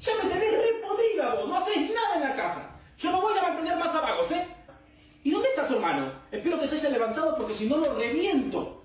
Ya me tenés re podrida vos, no haces nada en la casa. Yo no voy a mantener más a ¿eh? ¿Y dónde está tu hermano? Espero que se haya levantado porque si no lo reviento.